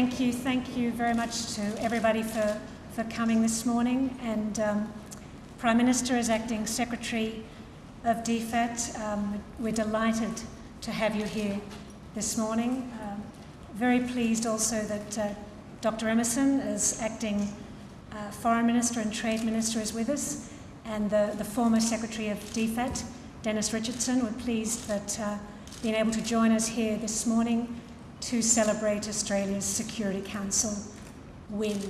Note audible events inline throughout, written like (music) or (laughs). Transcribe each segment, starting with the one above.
thank you. Thank you very much to everybody for, for coming this morning. And um, Prime Minister is acting Secretary of DFAT. Um, we're delighted to have you here this morning. Um, very pleased also that uh, Dr. Emerson is acting uh, Foreign Minister and Trade Minister is with us, and the, the former Secretary of DFAT, Dennis Richardson. We're pleased that uh, being able to join us here this morning to celebrate Australia's Security Council win.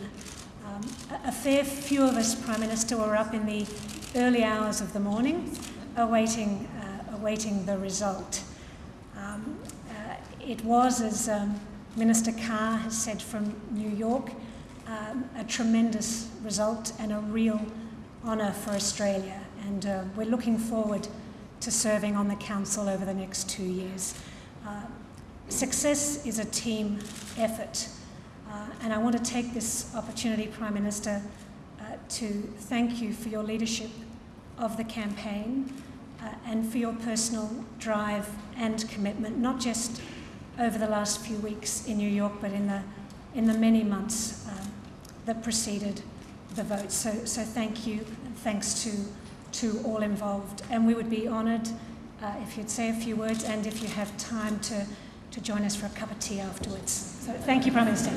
Um, a, fair few of us, Prime Minister, were up in the early hours of the morning awaiting, uh, awaiting the result. Um, uh, it was, as um, Minister Carr has said from New York, um, a tremendous result and a real honour for Australia. And uh, we're looking forward to serving on the Council over the next two years. Success is a team effort. Uh, and I want to take this opportunity, Prime Minister, uh, to thank you for your leadership of the campaign uh, and for your personal drive and commitment, not just over the last few weeks in New York, but in the, in the many months uh, that preceded the vote. So, so thank you, thanks to, to all involved. And we would be honoured uh, if you'd say a few words and if you have time to, to join us for a cup of tea afterwards. So thank you, Prime Minister.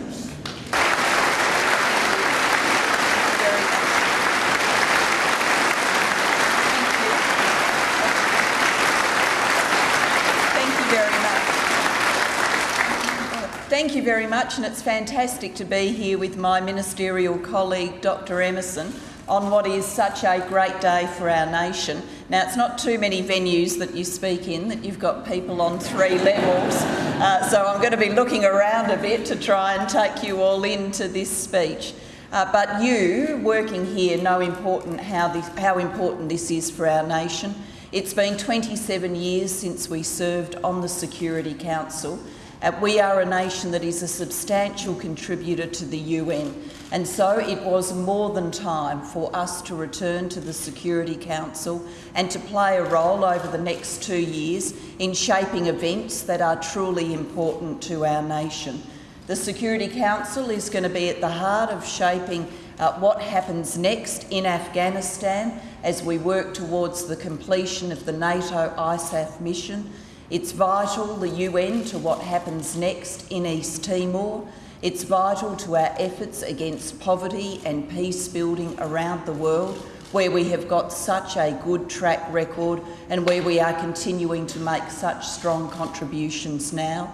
Thank you very much, Thank you very much and it's fantastic to be here with my ministerial colleague, Dr Emerson, on what is such a great day for our nation. Now, it's not too many venues that you speak in that you've got people on three levels, uh, so I'm going to be looking around a bit to try and take you all into this speech. Uh, but you, working here, know important how, this, how important this is for our nation. It's been 27 years since we served on the Security Council, uh, we are a nation that is a substantial contributor to the UN, and so it was more than time for us to return to the Security Council and to play a role over the next two years in shaping events that are truly important to our nation. The Security Council is going to be at the heart of shaping uh, what happens next in Afghanistan as we work towards the completion of the NATO ISAF mission it's vital, the UN, to what happens next in East Timor. It's vital to our efforts against poverty and peace building around the world, where we have got such a good track record and where we are continuing to make such strong contributions now.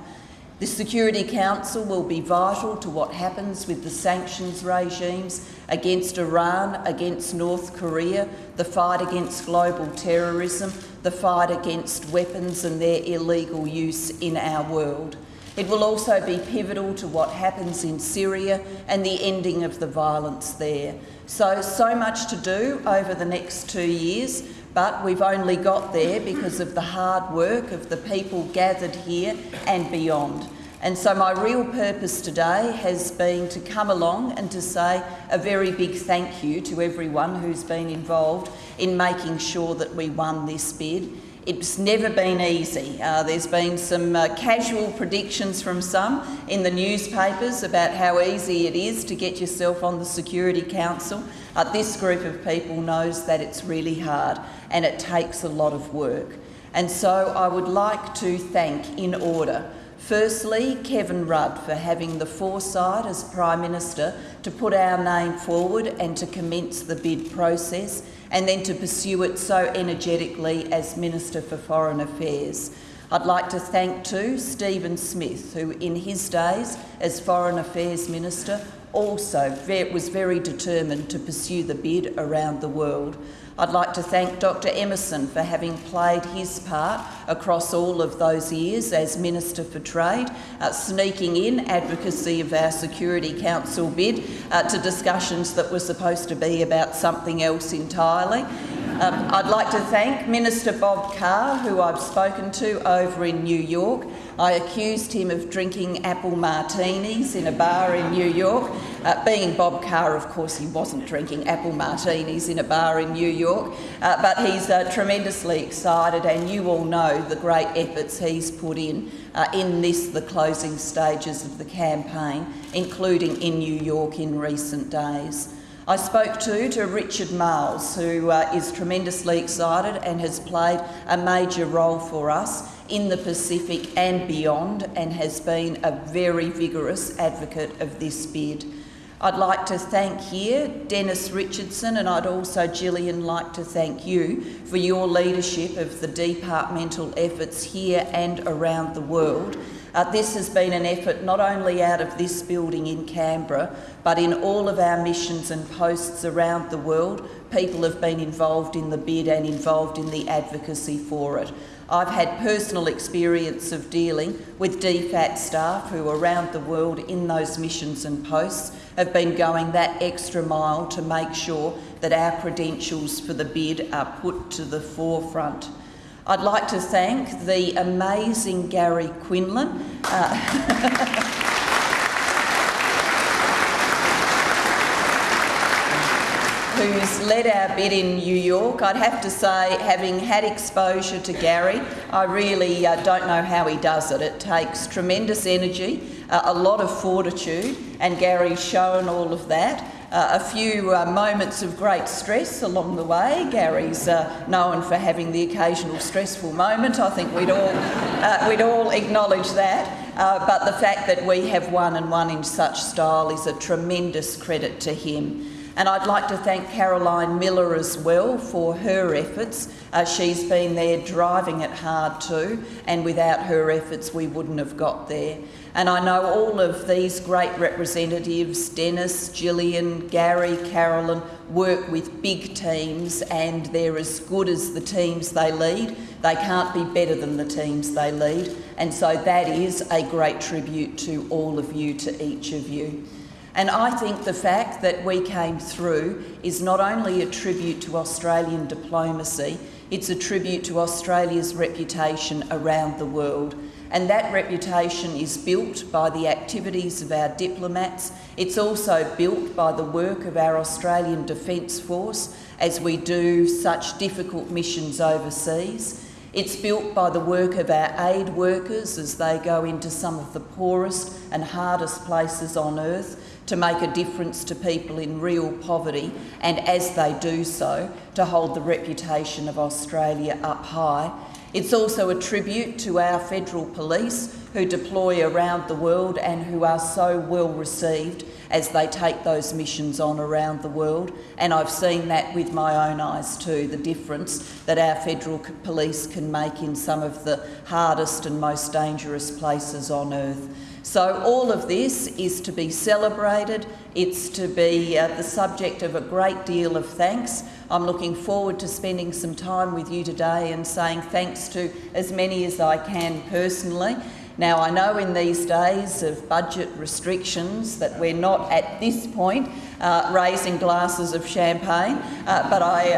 The Security Council will be vital to what happens with the sanctions regimes against Iran, against North Korea, the fight against global terrorism, the fight against weapons and their illegal use in our world. It will also be pivotal to what happens in Syria and the ending of the violence there. So, so much to do over the next two years, but we've only got there because of the hard work of the people gathered here and beyond. And so my real purpose today has been to come along and to say a very big thank you to everyone who's been involved in making sure that we won this bid. It's never been easy. Uh, there's been some uh, casual predictions from some in the newspapers about how easy it is to get yourself on the Security Council. Uh, this group of people knows that it's really hard and it takes a lot of work. And so I would like to thank, in order, Firstly, Kevin Rudd for having the foresight as Prime Minister to put our name forward and to commence the bid process and then to pursue it so energetically as Minister for Foreign Affairs. I'd like to thank too Stephen Smith, who in his days as Foreign Affairs Minister also was very determined to pursue the bid around the world. I'd like to thank Dr Emerson for having played his part across all of those years as Minister for Trade, uh, sneaking in advocacy of our Security Council bid uh, to discussions that were supposed to be about something else entirely. Um, I'd like to thank Minister Bob Carr, who I've spoken to over in New York. I accused him of drinking apple martinis in a bar in New York, Uh, being Bob Carr, of course, he wasn't drinking apple martinis in a bar in New York, uh, but he's uh, tremendously excited, and you all know the great efforts he's put in uh, in this, the closing stages of the campaign, including in New York in recent days. I spoke too to Richard Marles, who uh, is tremendously excited and has played a major role for us in the Pacific and beyond, and has been a very vigorous advocate of this bid. I'd like to thank here Dennis Richardson, and I'd also, Gillian, like to thank you for your leadership of the departmental efforts here and around the world uh, this has been an effort not only out of this building in Canberra, but in all of our missions and posts around the world. People have been involved in the bid and involved in the advocacy for it. I've had personal experience of dealing with DFAT staff who around the world in those missions and posts have been going that extra mile to make sure that our credentials for the bid are put to the forefront. I'd like to thank the amazing Gary Quinlan. Uh, (laughs) who's led our bid in New York. I'd have to say, having had exposure to Gary, I really uh, don't know how he does it. It takes tremendous energy, uh, a lot of fortitude, and Gary's shown all of that uh, a few uh, moments of great stress along the way. Gary's uh, known for having the occasional stressful moment. I think we'd all, uh, we'd all acknowledge that. Uh, but the fact that we have won and won in such style is a tremendous credit to him. And I'd like to thank Caroline Millar as well for her efforts. Uh, she's been there driving it hard too, and without her efforts, we wouldn't have got there. And I know all of these great representatives, Dennis, Gillian, Gary, Carolyn, work with big teams and they're as good as the teams they lead. They can't be better than the teams they lead. And so that is a great tribute to all of you, to each of you. And I think the fact that we came through is not only a tribute to Australian diplomacy, it's a tribute to Australia's reputation around the world. And that reputation is built by the activities of our diplomats. It's also built by the work of our Australian Defence Force as we do such difficult missions overseas. It's built by the work of our aid workers as they go into some of the poorest and hardest places on earth to make a difference to people in real poverty, and as they do so, to hold the reputation of Australia up high. It's also a tribute to our federal police who deploy around the world and who are so well received as they take those missions on around the world. And I've seen that with my own eyes too, the difference that our federal police can make in some of the hardest and most dangerous places on earth. So all of this is to be celebrated. It's to be uh, the subject of a great deal of thanks. I'm looking forward to spending some time with you today and saying thanks to as many as I can personally. Now, I know in these days of budget restrictions that we're not at this point uh, raising glasses of champagne, uh, but I,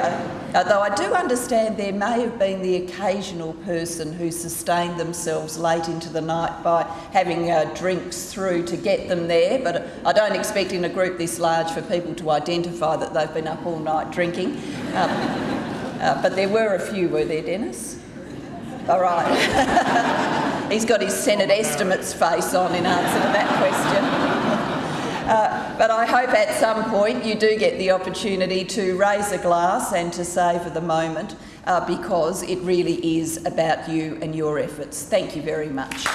uh, though I do understand there may have been the occasional person who sustained themselves late into the night by having uh, drinks through to get them there, but I don't expect in a group this large for people to identify that they've been up all night drinking. Um, uh, but there were a few, were there, Dennis? All right. (laughs) He's got his Senate estimates face on in answer to that question. (laughs) Uh, but I hope at some point you do get the opportunity to raise a glass and to savour the moment uh, because it really is about you and your efforts. Thank you very much.